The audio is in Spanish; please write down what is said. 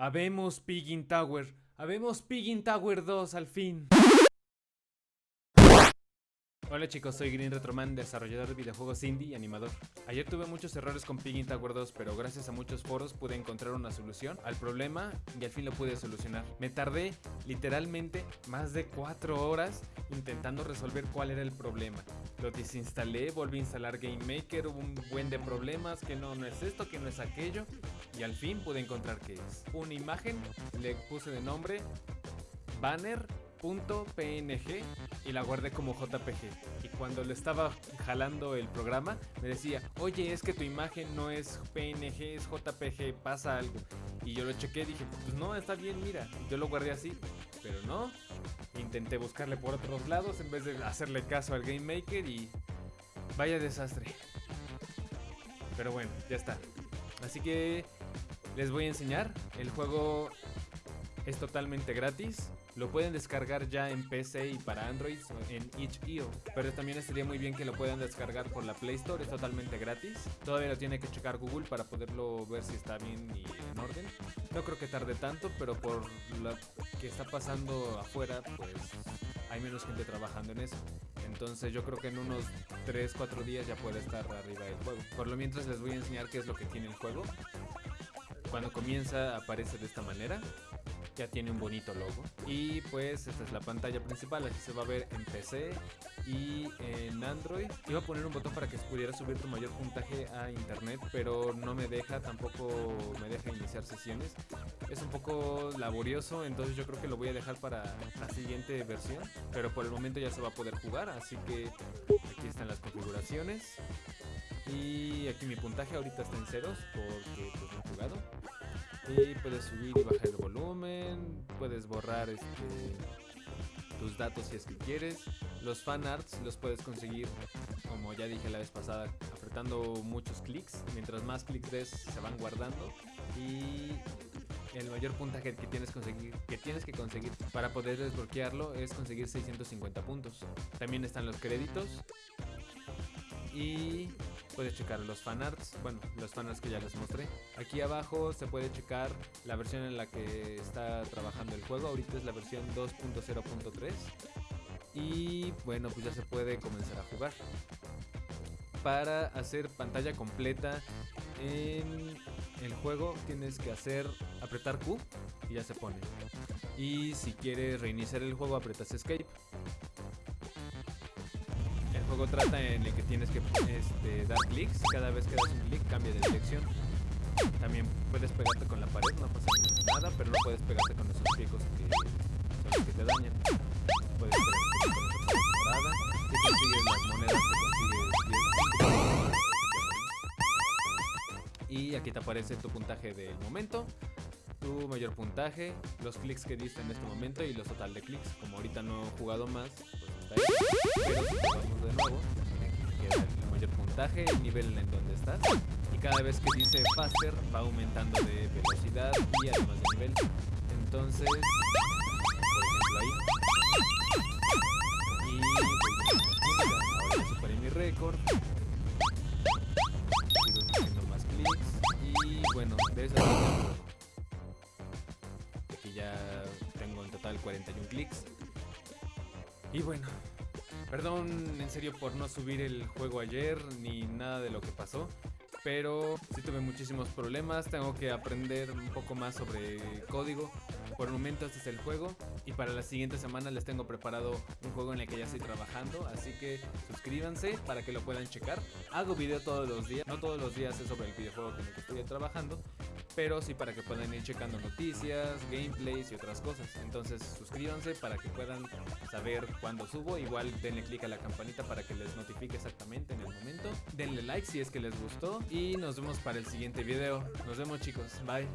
Habemos Piggin Tower. Habemos Piggin Tower 2 al fin. Hola chicos, soy Green Retroman, desarrollador de videojuegos indie y animador. Ayer tuve muchos errores con Piggin Tower 2, pero gracias a muchos foros pude encontrar una solución al problema y al fin lo pude solucionar. Me tardé literalmente más de 4 horas intentando resolver cuál era el problema. Lo desinstalé, volví a instalar Game Maker, hubo un buen de problemas, que no, no es esto, que no es aquello, y al fin pude encontrar qué es. Una imagen, le puse de nombre banner .png y la guardé como JPG. Y cuando le estaba jalando el programa, me decía, oye, es que tu imagen no es PNG, es JPG, pasa algo. Y yo lo chequé, dije, pues no, está bien, mira. Yo lo guardé así, pero no. Intenté buscarle por otros lados en vez de hacerle caso al Game Maker y vaya desastre. Pero bueno, ya está. Así que les voy a enseñar. El juego es totalmente gratis. Lo pueden descargar ya en PC y para Android en itch.io. Pero también estaría muy bien que lo puedan descargar por la Play Store, es totalmente gratis. Todavía lo tiene que checar Google para poderlo ver si está bien y en orden. No creo que tarde tanto, pero por lo que está pasando afuera, pues hay menos gente trabajando en eso. Entonces yo creo que en unos 3-4 días ya puede estar arriba del juego. Por lo mientras les voy a enseñar qué es lo que tiene el juego. Cuando comienza aparece de esta manera ya tiene un bonito logo. Y pues esta es la pantalla principal, así se va a ver en PC y en Android. Iba a poner un botón para que pudiera subir tu mayor puntaje a internet, pero no me deja, tampoco me deja iniciar sesiones. Es un poco laborioso, entonces yo creo que lo voy a dejar para la siguiente versión. Pero por el momento ya se va a poder jugar, así que aquí están las configuraciones. Y aquí mi puntaje ahorita está en ceros porque pues no he jugado. Y puedes subir y bajar el volumen, puedes borrar este, tus datos si es que quieres. Los fan arts los puedes conseguir, como ya dije la vez pasada, apretando muchos clics. Mientras más clics des, se van guardando. Y el mayor puntaje que tienes, que tienes que conseguir para poder desbloquearlo es conseguir 650 puntos. También están los créditos. Y puedes checar los fanarts, bueno, los fanarts que ya les mostré. Aquí abajo se puede checar la versión en la que está trabajando el juego. Ahorita es la versión 2.0.3. Y bueno, pues ya se puede comenzar a jugar. Para hacer pantalla completa en el juego tienes que hacer apretar Q y ya se pone. Y si quieres reiniciar el juego apretas Escape juego trata en el que tienes que este, dar clics. Cada vez que das un clic cambia de dirección. También puedes pegarte con la pared, no pasa nada, pero no puedes pegarte con esos picos que te dañan. Puedes pegarte con las monedas, te consigues 10 Y aquí te aparece tu puntaje del momento tu mayor puntaje, los clics que diste en este momento y los total de clics. Como ahorita no he jugado más, pues. Nivel en donde estás. Y cada vez que dice faster va aumentando de velocidad y además de nivel. Entonces, por ejemplo ahí. Y ahora ya superé mi récord. Sigo haciendo más clics. Y bueno, de esa manera ya tengo en total 41 clics. Y bueno, perdón en serio por no subir el juego ayer ni nada de lo que pasó. Pero sí tuve muchísimos problemas, tengo que aprender un poco más sobre código. Por el momento este es el juego y para la siguiente semana les tengo preparado un juego en el que ya estoy trabajando, así que suscríbanse para que lo puedan checar. Hago video todos los días, no todos los días es sobre el videojuego con el que estoy trabajando, pero sí para que puedan ir checando noticias, gameplays y otras cosas. Entonces suscríbanse para que puedan saber cuándo subo. Igual denle click a la campanita para que les notifique exactamente en el momento. Denle like si es que les gustó y nos vemos para el siguiente video. Nos vemos chicos, bye.